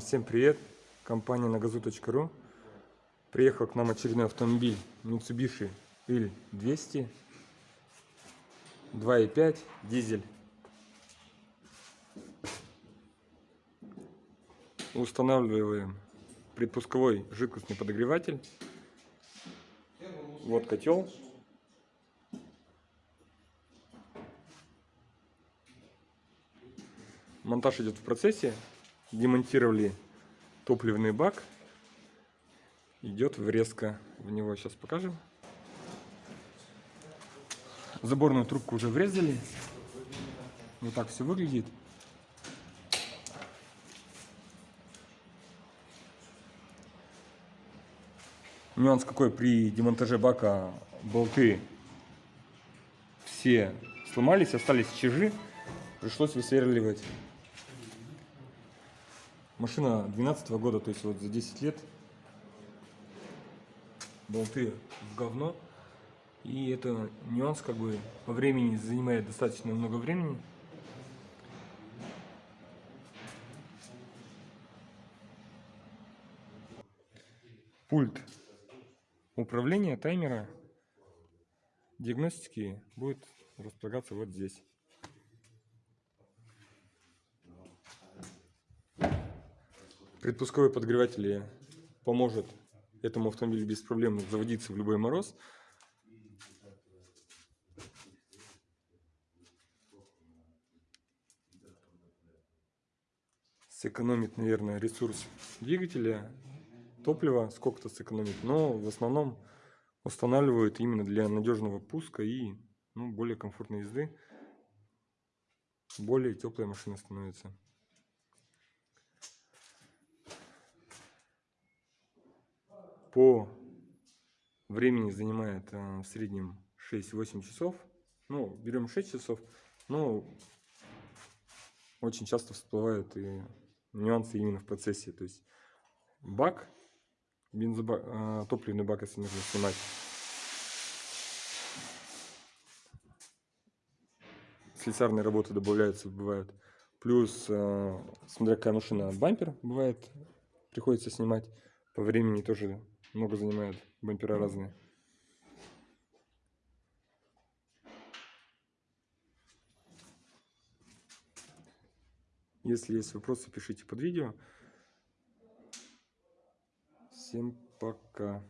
Всем привет! Компания nagazu.ru Приехал к нам очередной автомобиль Mitsubishi L200 2.5 дизель. Устанавливаем предпусковой жидкостный подогреватель. Вот котел. Монтаж идет в процессе демонтировали топливный бак. Идет врезка в него. Сейчас покажем. Заборную трубку уже врезали. Вот так все выглядит. Нюанс какой при демонтаже бака болты все сломались, остались чижи, пришлось высверливать Машина 12 -го года, то есть вот за 10 лет болты в говно. И это нюанс как бы по времени занимает достаточно много времени. Пульт управления таймера диагностики будет располагаться вот здесь. Предпусковой подогреватель поможет этому автомобилю без проблем заводиться в любой мороз. Сэкономит, наверное, ресурс двигателя, топлива сколько-то сэкономит, но в основном устанавливают именно для надежного пуска и ну, более комфортной езды. Более теплая машина становится. По времени занимает э, в среднем 6-8 часов. Ну, берем 6 часов, но очень часто всплывают и нюансы именно в процессе. То есть бак, бензобак, э, топливный бак, если нужно снимать. Слесарные работы добавляются, бывают. Плюс, э, смотря какая машина, бампер бывает, приходится снимать. По времени тоже много занимают бампера разные. Если есть вопросы, пишите под видео. Всем пока.